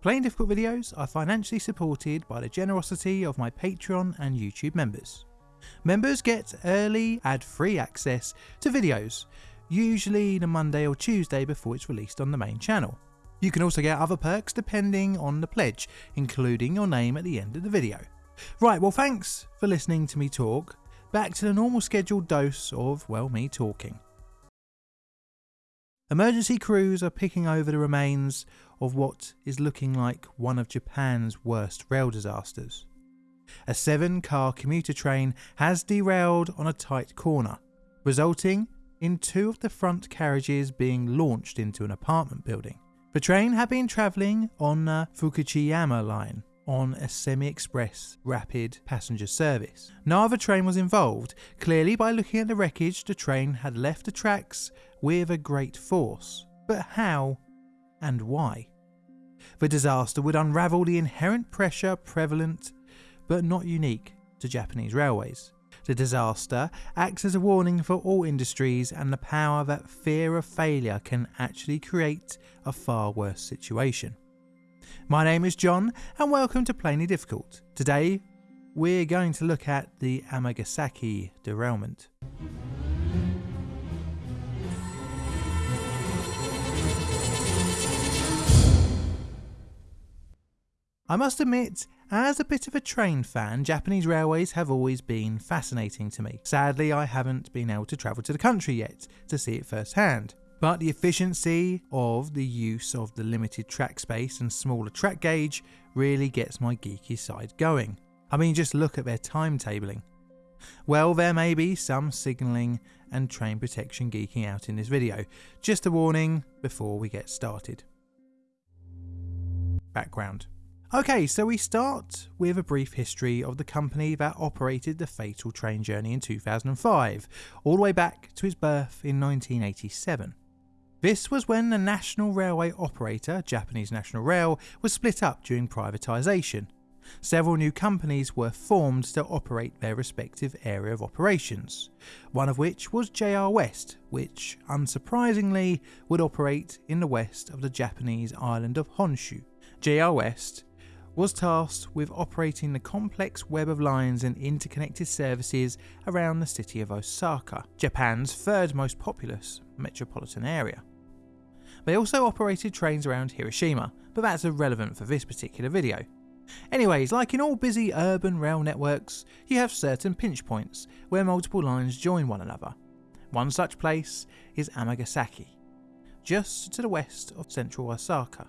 Plainly Difficult videos are financially supported by the generosity of my Patreon and YouTube members. Members get early ad-free access to videos, usually the Monday or Tuesday before it's released on the main channel. You can also get other perks depending on the pledge, including your name at the end of the video. Right, well thanks for listening to me talk. Back to the normal scheduled dose of, well, me talking. Emergency crews are picking over the remains of what is looking like one of Japan's worst rail disasters. A seven car commuter train has derailed on a tight corner, resulting in two of the front carriages being launched into an apartment building. The train had been travelling on the Fukuchiyama line on a semi-express rapid passenger service. No other train was involved. Clearly by looking at the wreckage the train had left the tracks with a great force. But how and why? The disaster would unravel the inherent pressure prevalent but not unique to Japanese railways. The disaster acts as a warning for all industries and the power that fear of failure can actually create a far worse situation. My name is John and welcome to Plainly Difficult. Today we're going to look at the Amagasaki derailment. I must admit, as a bit of a train fan, Japanese railways have always been fascinating to me. Sadly, I haven't been able to travel to the country yet to see it firsthand. But the efficiency of the use of the limited track space and smaller track gauge really gets my geeky side going. I mean just look at their timetabling. Well there may be some signalling and train protection geeking out in this video, just a warning before we get started. Background Okay, so we start with a brief history of the company that operated the fatal train journey in 2005, all the way back to its birth in 1987. This was when the national railway operator, Japanese National Rail, was split up during privatisation. Several new companies were formed to operate their respective area of operations, one of which was JR West, which, unsurprisingly, would operate in the west of the Japanese island of Honshu. JR West was tasked with operating the complex web of lines and interconnected services around the city of Osaka, Japan's third most populous metropolitan area. They also operated trains around Hiroshima, but that's irrelevant for this particular video. Anyways, like in all busy urban rail networks, you have certain pinch points where multiple lines join one another. One such place is Amagasaki, just to the west of central Osaka.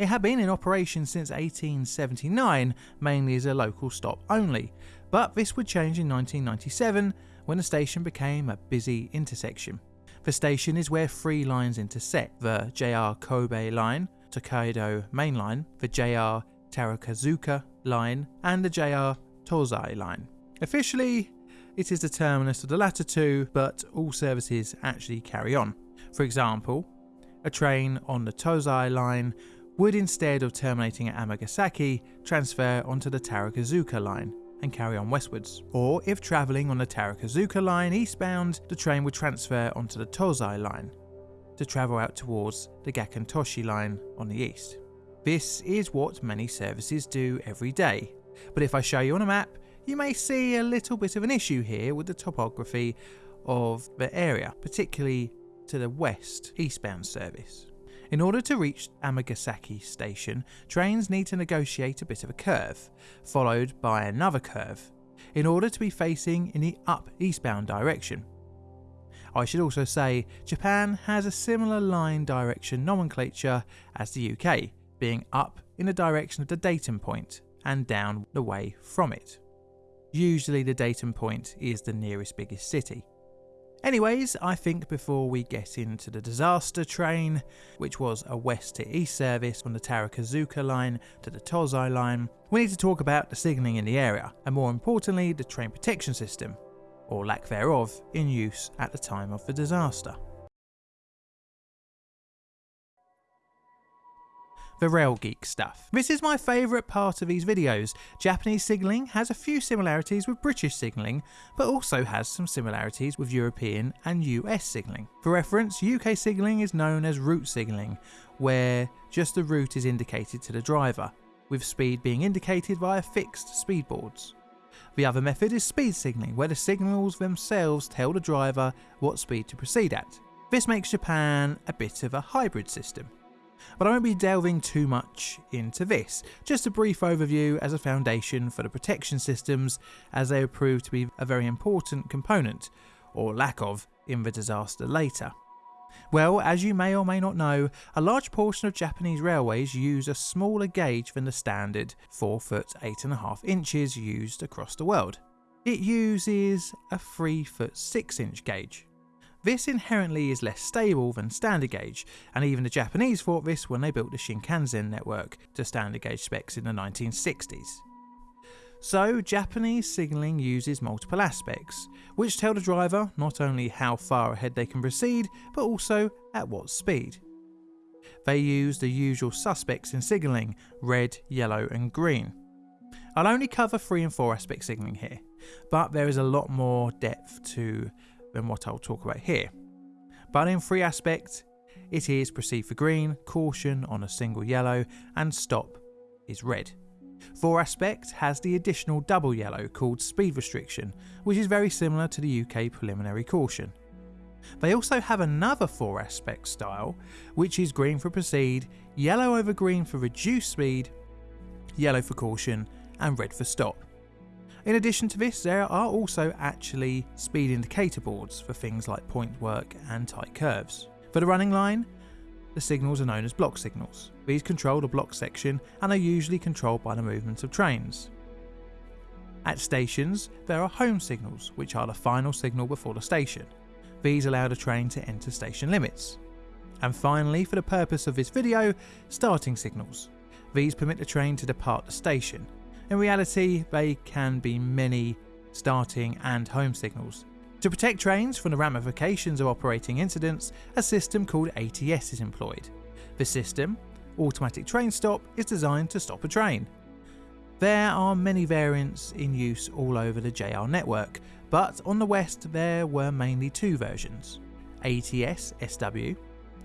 It had been in operation since 1879, mainly as a local stop only, but this would change in 1997 when the station became a busy intersection. The station is where three lines intersect, the JR Kobe line, Tokaido main line, the JR Terakuzuka line and the JR Tozai line. Officially, it is the terminus of the latter two, but all services actually carry on. For example, a train on the Tozai line would instead of terminating at Amagasaki, transfer onto the Tarakazuka line and carry on westwards. Or if travelling on the Tarakazuka line eastbound, the train would transfer onto the Tozai line to travel out towards the Gakkentoshi line on the east. This is what many services do every day, but if I show you on a map, you may see a little bit of an issue here with the topography of the area, particularly to the west eastbound service. In order to reach Amagasaki station, trains need to negotiate a bit of a curve, followed by another curve, in order to be facing in the up eastbound direction. I should also say Japan has a similar line direction nomenclature as the UK, being up in the direction of the datum point and down the way from it. Usually the datum point is the nearest biggest city. Anyways, I think before we get into the disaster train, which was a west to east service from the Tarakazuka line to the Tozai line, we need to talk about the signalling in the area, and more importantly the train protection system, or lack thereof, in use at the time of the disaster. The Rail Geek stuff. This is my favourite part of these videos. Japanese signalling has a few similarities with British signalling, but also has some similarities with European and US signalling. For reference, UK signalling is known as route signalling, where just the route is indicated to the driver, with speed being indicated via fixed speedboards. The other method is speed signalling, where the signals themselves tell the driver what speed to proceed at. This makes Japan a bit of a hybrid system. But I won't be delving too much into this, just a brief overview as a foundation for the protection systems as they have proved to be a very important component, or lack of, in the disaster later. Well, as you may or may not know, a large portion of Japanese railways use a smaller gauge than the standard 4 foot 8.5 inches used across the world. It uses a 3 foot 6 inch gauge. This inherently is less stable than standard gauge, and even the Japanese thought this when they built the Shinkansen network to standard gauge specs in the 1960s. So, Japanese signalling uses multiple aspects, which tell the driver not only how far ahead they can proceed, but also at what speed. They use the usual suspects in signalling red, yellow, and green. I'll only cover 3 and 4 aspect signalling here, but there is a lot more depth to than what I'll talk about here. But in 3 aspect, it is proceed for green, caution on a single yellow, and stop is red. 4 Aspect has the additional double yellow called Speed Restriction, which is very similar to the UK Preliminary Caution. They also have another 4 Aspect style, which is green for proceed, yellow over green for reduced speed, yellow for caution, and red for stop. In addition to this, there are also actually speed indicator boards for things like point work and tight curves. For the running line, the signals are known as block signals. These control the block section and are usually controlled by the movement of trains. At stations, there are home signals, which are the final signal before the station. These allow the train to enter station limits. And finally, for the purpose of this video, starting signals. These permit the train to depart the station. In reality, they can be many starting and home signals, to protect trains from the ramifications of operating incidents, a system called ATS is employed. The system, Automatic Train Stop, is designed to stop a train. There are many variants in use all over the JR network, but on the west there were mainly two versions ATS SW,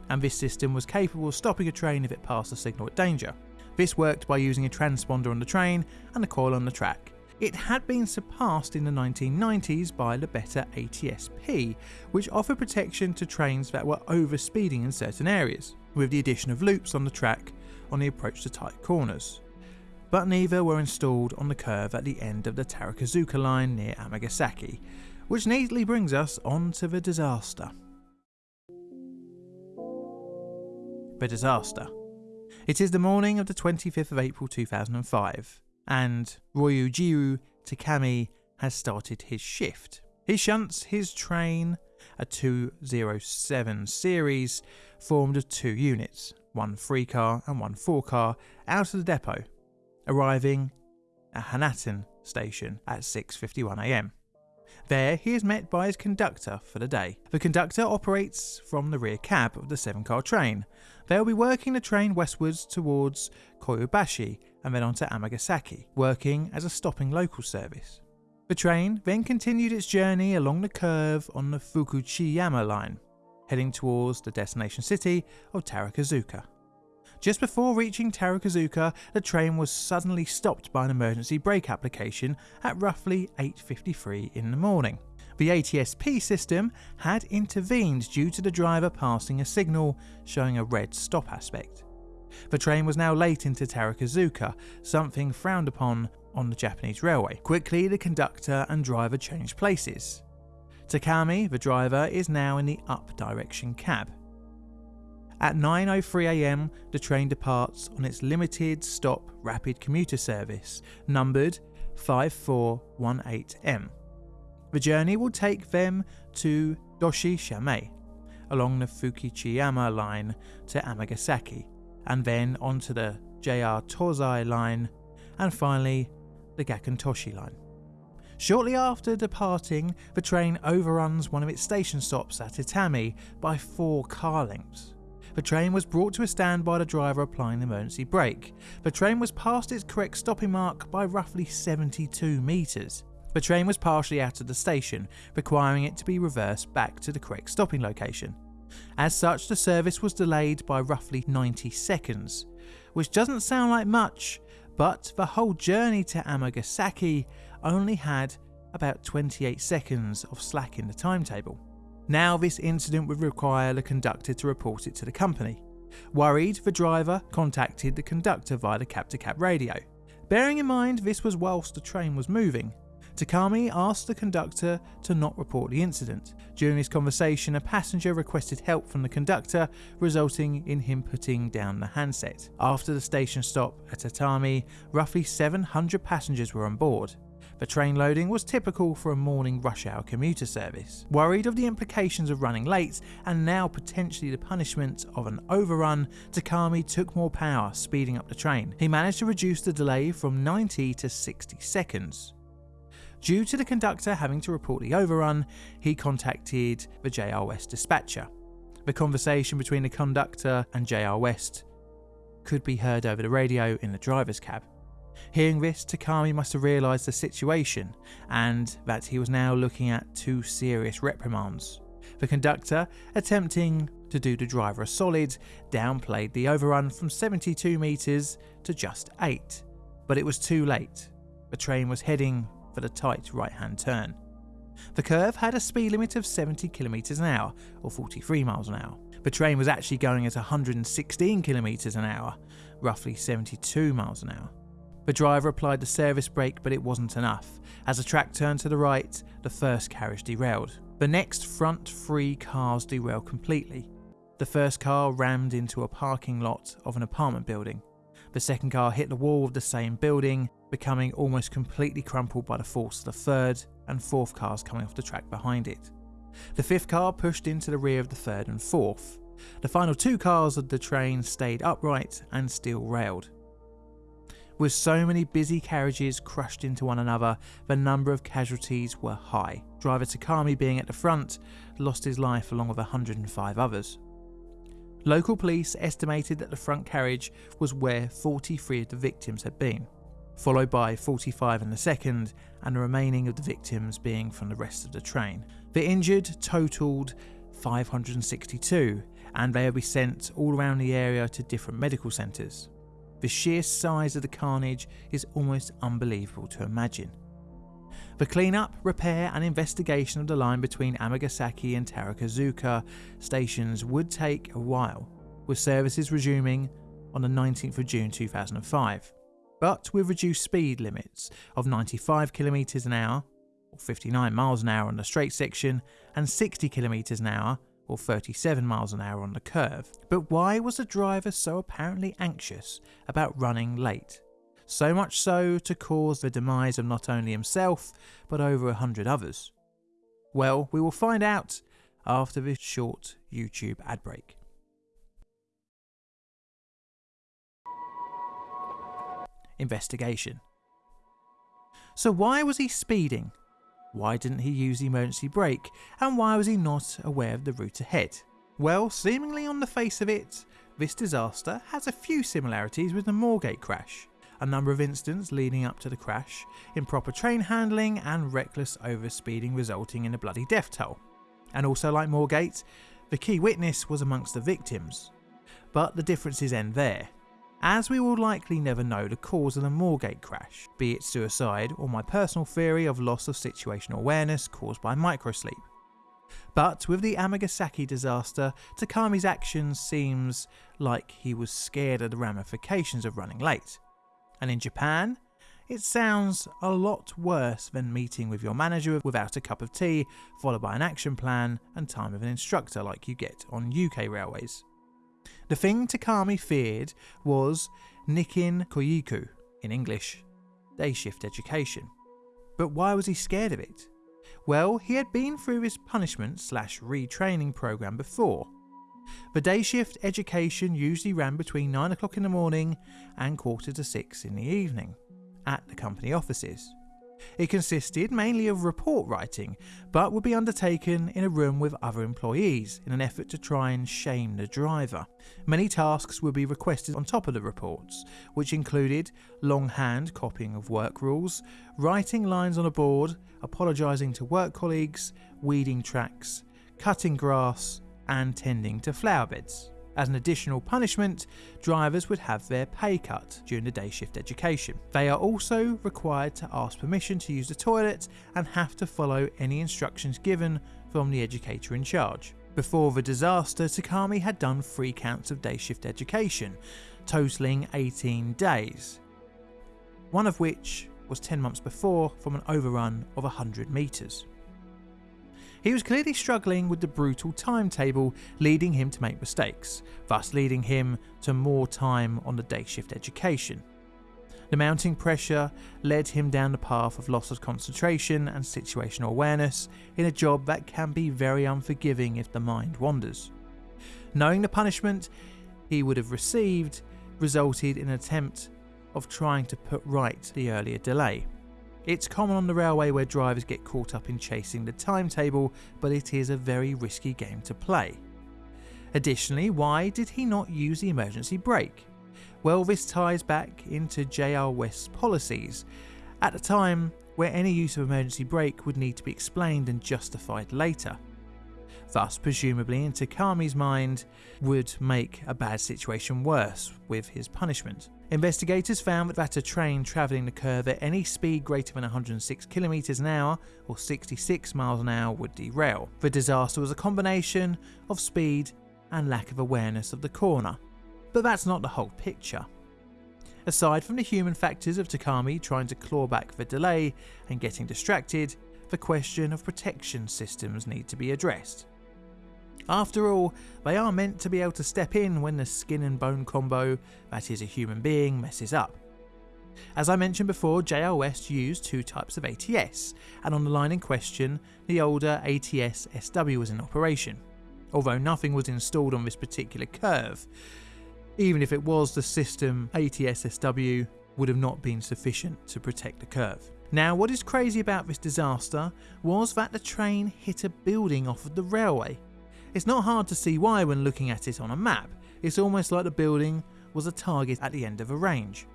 and this system was capable of stopping a train if it passed a signal at danger. This worked by using a transponder on the train and a coil on the track. It had been surpassed in the 1990s by the better ATSP, which offered protection to trains that were overspeeding in certain areas, with the addition of loops on the track on the approach to tight corners. But neither were installed on the curve at the end of the Tarakazuka line near Amagasaki, which neatly brings us on to the disaster. The disaster. It is the morning of the 25th of April 2005 and Ryujiro Takami has started his shift. He shunts his train, a 207 series, formed of two units, one 3 car and one 4 car, out of the depot, arriving at Hanaten station at 6.51am. There, he is met by his conductor for the day. The conductor operates from the rear cab of the 7 car train. They'll be working the train westwards towards Kyobashi and then on to Amagasaki, working as a stopping local service. The train then continued its journey along the curve on the Fukuchiyama line, heading towards the destination city of Tarakuzuka. Just before reaching Tarakuzuka, the train was suddenly stopped by an emergency brake application at roughly 8.53 in the morning. The ATSP system had intervened due to the driver passing a signal showing a red stop aspect. The train was now late into Tarakuzuka, something frowned upon on the Japanese railway. Quickly, the conductor and driver changed places. Takami, the driver, is now in the up direction cab. At 9.03am, the train departs on its limited stop rapid commuter service, numbered 5418M. The journey will take them to Doshishamae, along the Fukuchiyama line to Amagasaki, and then onto the JR Tozai line, and finally the Gakkentoshi line. Shortly after departing, the train overruns one of its station stops at Itami by four car lengths. The train was brought to a stand by the driver applying the emergency brake. The train was past its correct stopping mark by roughly 72 metres. The train was partially out of the station, requiring it to be reversed back to the correct stopping location. As such, the service was delayed by roughly 90 seconds, which doesn't sound like much, but the whole journey to Amagasaki only had about 28 seconds of slack in the timetable. Now, this incident would require the conductor to report it to the company. Worried, the driver contacted the conductor via the cab to cab radio. Bearing in mind this was whilst the train was moving, Takami asked the conductor to not report the incident. During this conversation, a passenger requested help from the conductor, resulting in him putting down the handset. After the station stop at Itami, roughly 700 passengers were on board. The train loading was typical for a morning rush hour commuter service. Worried of the implications of running late and now potentially the punishment of an overrun, Takami took more power, speeding up the train. He managed to reduce the delay from 90 to 60 seconds. Due to the conductor having to report the overrun, he contacted the JR West dispatcher. The conversation between the conductor and JR West could be heard over the radio in the driver's cab. Hearing this, Takami must have realised the situation and that he was now looking at two serious reprimands. The conductor, attempting to do the driver a solid, downplayed the overrun from 72 metres to just 8. But it was too late. The train was heading for the tight right hand turn. The curve had a speed limit of 70 kilometres an hour, or 43 miles an hour. The train was actually going at 116 kilometres an hour, roughly 72 miles an hour. The driver applied the service brake, but it wasn't enough. As the track turned to the right, the first carriage derailed. The next front three cars derailed completely. The first car rammed into a parking lot of an apartment building. The second car hit the wall of the same building, becoming almost completely crumpled by the force of the third and fourth cars coming off the track behind it. The fifth car pushed into the rear of the third and fourth. The final two cars of the train stayed upright and still railed. With so many busy carriages crushed into one another, the number of casualties were high. Driver Takami, being at the front, lost his life along with 105 others. Local police estimated that the front carriage was where 43 of the victims had been, followed by 45 in the second, and the remaining of the victims being from the rest of the train. The injured totalled 562, and they will be sent all around the area to different medical centres. The sheer size of the carnage is almost unbelievable to imagine. The cleanup, repair, and investigation of the line between Amagasaki and Tarakazuka stations would take a while, with services resuming on the 19th of June 2005, but with reduced speed limits of 95 km an hour, or 59 miles an hour on the straight section, and 60 km an hour, or 37 miles an hour on the curve. But why was the driver so apparently anxious about running late? So much so to cause the demise of not only himself, but over a hundred others? Well, we will find out after this short YouTube ad break. Investigation. So, why was he speeding? Why didn't he use the emergency brake? And why was he not aware of the route ahead? Well, seemingly on the face of it, this disaster has a few similarities with the Moorgate crash. A number of incidents leading up to the crash, improper train handling, and reckless overspeeding resulting in a bloody death toll. And also, like Moorgate, the key witness was amongst the victims. But the differences end there as we will likely never know the cause of the Moorgate crash, be it suicide or my personal theory of loss of situational awareness caused by microsleep. But with the Amagasaki disaster, Takami's actions seems like he was scared of the ramifications of running late. And in Japan, it sounds a lot worse than meeting with your manager without a cup of tea, followed by an action plan and time with an instructor like you get on UK railways. The thing Takami feared was Nikkin Kyoiku, in English, day shift education. But why was he scared of it? Well, he had been through his punishment slash retraining program before. The day shift education usually ran between 9 o'clock in the morning and quarter to 6 in the evening at the company offices. It consisted mainly of report writing, but would be undertaken in a room with other employees in an effort to try and shame the driver. Many tasks would be requested on top of the reports, which included longhand copying of work rules, writing lines on a board, apologising to work colleagues, weeding tracks, cutting grass, and tending to flower beds. As an additional punishment, drivers would have their pay cut during the day shift education. They are also required to ask permission to use the toilet and have to follow any instructions given from the educator in charge. Before the disaster, Takami had done three counts of day shift education, totaling 18 days, one of which was 10 months before from an overrun of 100 metres. He was clearly struggling with the brutal timetable, leading him to make mistakes, thus leading him to more time on the day shift education. The mounting pressure led him down the path of loss of concentration and situational awareness in a job that can be very unforgiving if the mind wanders. Knowing the punishment he would have received resulted in an attempt of trying to put right the earlier delay. It's common on the railway where drivers get caught up in chasing the timetable, but it is a very risky game to play. Additionally, why did he not use the emergency brake? Well, this ties back into JR West's policies. At the time where any use of emergency brake would need to be explained and justified later. Thus, presumably, in Takami's mind, would make a bad situation worse with his punishment. Investigators found that a train travelling the curve at any speed greater than 106 km an hour or 66 miles an hour would derail. The disaster was a combination of speed and lack of awareness of the corner. But that's not the whole picture. Aside from the human factors of Takami trying to claw back the delay and getting distracted, the question of protection systems need to be addressed. After all, they are meant to be able to step in when the skin and bone combo, that is a human being, messes up. As I mentioned before, JR West used two types of ATS, and on the line in question, the older ATS SW was in operation, although nothing was installed on this particular curve. Even if it was, the system ATS SW would have not been sufficient to protect the curve. Now, what is crazy about this disaster was that the train hit a building off of the railway, it's not hard to see why when looking at it on a map, it's almost like the building was a target at the end of a range.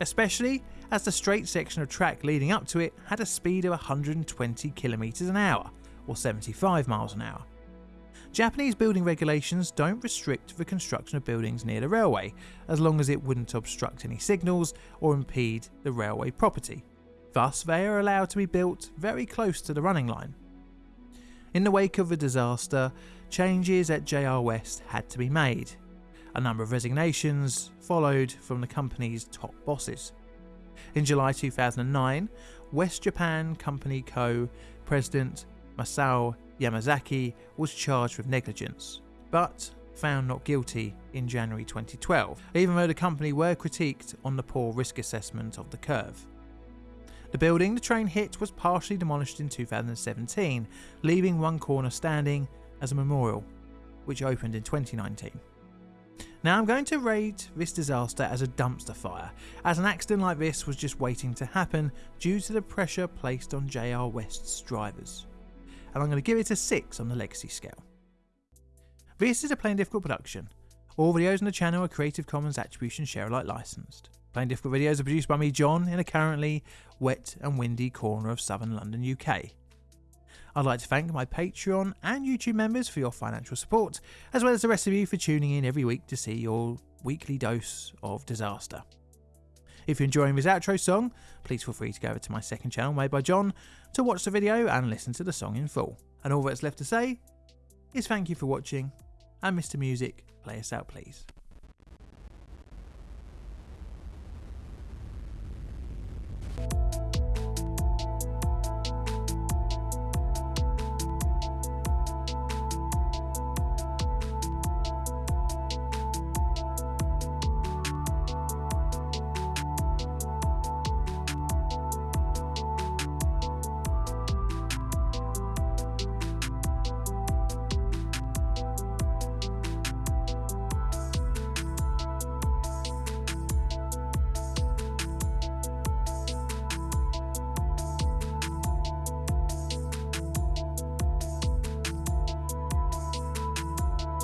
Especially as the straight section of track leading up to it had a speed of 120 km an hour, or 75 miles an hour. Japanese building regulations don't restrict the construction of buildings near the railway, as long as it wouldn't obstruct any signals or impede the railway property. Thus, they are allowed to be built very close to the running line. In the wake of the disaster, changes at JR West had to be made. A number of resignations followed from the company's top bosses. In July 2009, West Japan Company Co. President Masao Yamazaki was charged with negligence, but found not guilty in January 2012, even though the company were critiqued on the poor risk assessment of the curve. The building the train hit was partially demolished in 2017, leaving one corner standing as a memorial, which opened in 2019. Now I'm going to rate this disaster as a dumpster fire, as an accident like this was just waiting to happen due to the pressure placed on JR West's drivers. And I'm going to give it a 6 on the legacy scale. This is a Plainly Difficult production. All videos on the channel are Creative Commons Attribution Share Alike licensed. Plainly Difficult videos are produced by me, John, in a currently wet and windy corner of southern London, UK. I'd like to thank my Patreon and YouTube members for your financial support, as well as the rest of you for tuning in every week to see your weekly dose of disaster. If you're enjoying this outro song, please feel free to go over to my second channel made by John to watch the video and listen to the song in full. And all that's left to say is thank you for watching, and Mr. Music, play us out please.